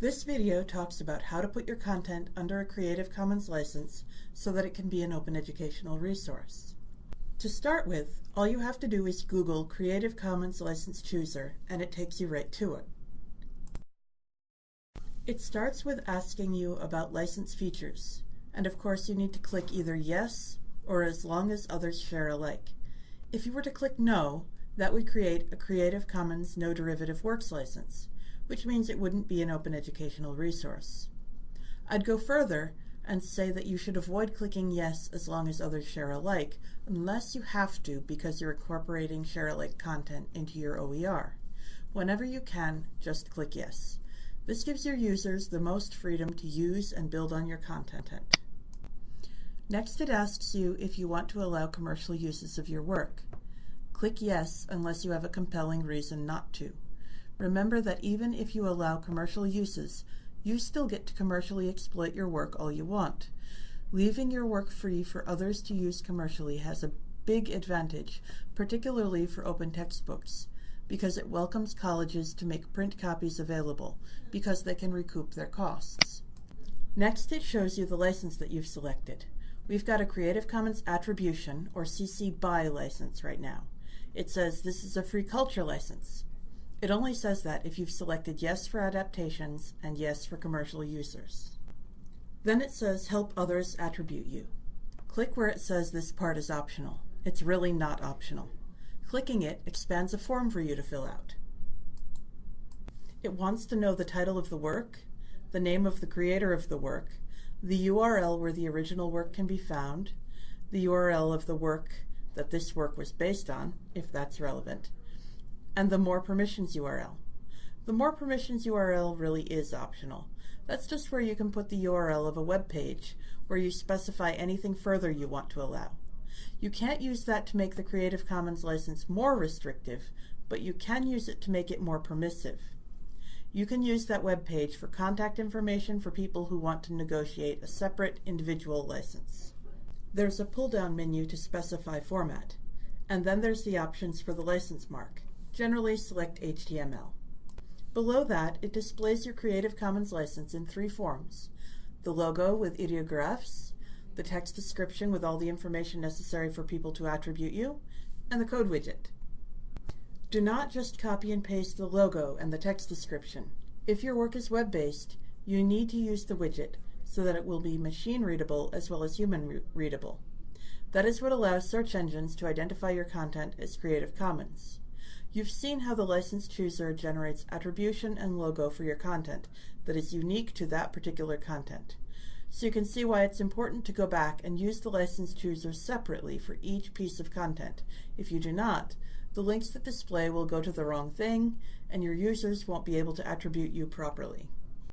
This video talks about how to put your content under a Creative Commons license so that it can be an open educational resource. To start with, all you have to do is Google Creative Commons License Chooser and it takes you right to it. It starts with asking you about license features, and of course you need to click either yes or as long as others share alike. If you were to click no, that would create a Creative Commons No Derivative Works license, which means it wouldn't be an open educational resource. I'd go further and say that you should avoid clicking yes as long as others share alike, unless you have to because you're incorporating share alike content into your OER. Whenever you can, just click yes. This gives your users the most freedom to use and build on your content. Next, it asks you if you want to allow commercial uses of your work. Click Yes unless you have a compelling reason not to. Remember that even if you allow commercial uses, you still get to commercially exploit your work all you want. Leaving your work free for others to use commercially has a big advantage, particularly for open textbooks, because it welcomes colleges to make print copies available, because they can recoup their costs. Next, it shows you the license that you've selected. We've got a Creative Commons Attribution, or CC BY license right now it says this is a free culture license. It only says that if you've selected yes for adaptations and yes for commercial users. Then it says help others attribute you. Click where it says this part is optional. It's really not optional. Clicking it expands a form for you to fill out. It wants to know the title of the work, the name of the creator of the work, the URL where the original work can be found, the URL of the work that this work was based on, if that's relevant, and the More Permissions URL. The More Permissions URL really is optional. That's just where you can put the URL of a web page, where you specify anything further you want to allow. You can't use that to make the Creative Commons license more restrictive, but you can use it to make it more permissive. You can use that web page for contact information for people who want to negotiate a separate individual license. There's a pull-down menu to specify format, and then there's the options for the license mark. Generally select HTML. Below that, it displays your Creative Commons license in three forms. The logo with ideographs, the text description with all the information necessary for people to attribute you, and the code widget. Do not just copy and paste the logo and the text description. If your work is web-based, you need to use the widget so that it will be machine readable as well as human re readable. That is what allows search engines to identify your content as Creative Commons. You've seen how the license chooser generates attribution and logo for your content that is unique to that particular content. So you can see why it's important to go back and use the license chooser separately for each piece of content. If you do not, the links that display will go to the wrong thing, and your users won't be able to attribute you properly.